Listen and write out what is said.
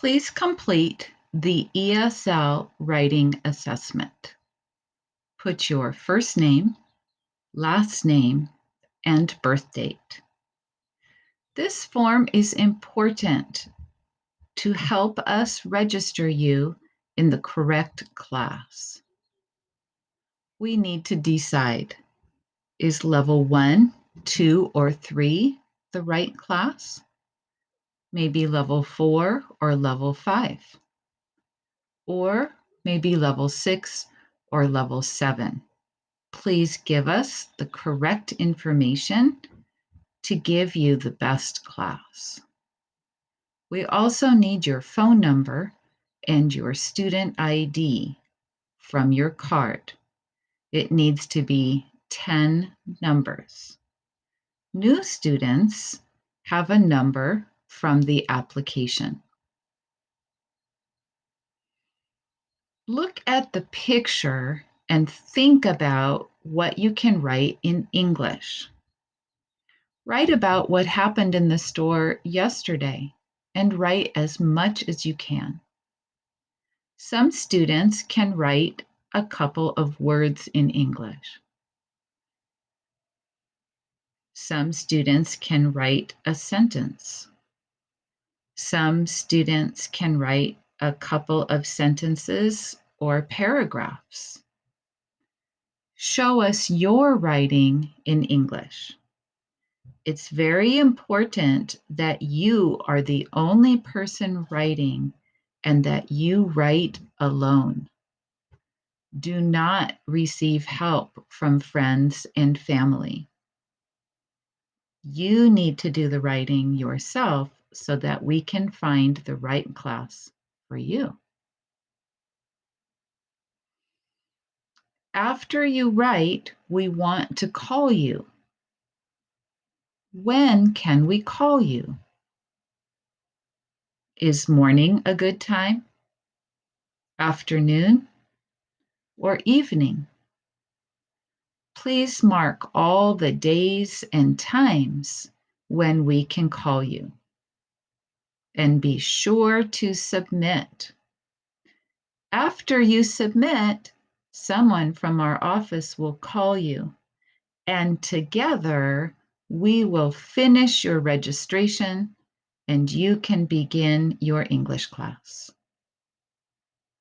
Please complete the ESL writing assessment. Put your first name, last name, and birth date. This form is important to help us register you in the correct class. We need to decide is level one, two, or three the right class? Maybe level four or level five, or maybe level six or level seven. Please give us the correct information to give you the best class. We also need your phone number and your student ID from your card. It needs to be 10 numbers. New students have a number from the application. Look at the picture and think about what you can write in English. Write about what happened in the store yesterday and write as much as you can. Some students can write a couple of words in English. Some students can write a sentence. Some students can write a couple of sentences or paragraphs. Show us your writing in English. It's very important that you are the only person writing and that you write alone. Do not receive help from friends and family. You need to do the writing yourself so that we can find the right class for you. After you write, we want to call you. When can we call you? Is morning a good time? Afternoon? Or evening? Please mark all the days and times when we can call you. And be sure to submit. After you submit, someone from our office will call you, and together we will finish your registration and you can begin your English class.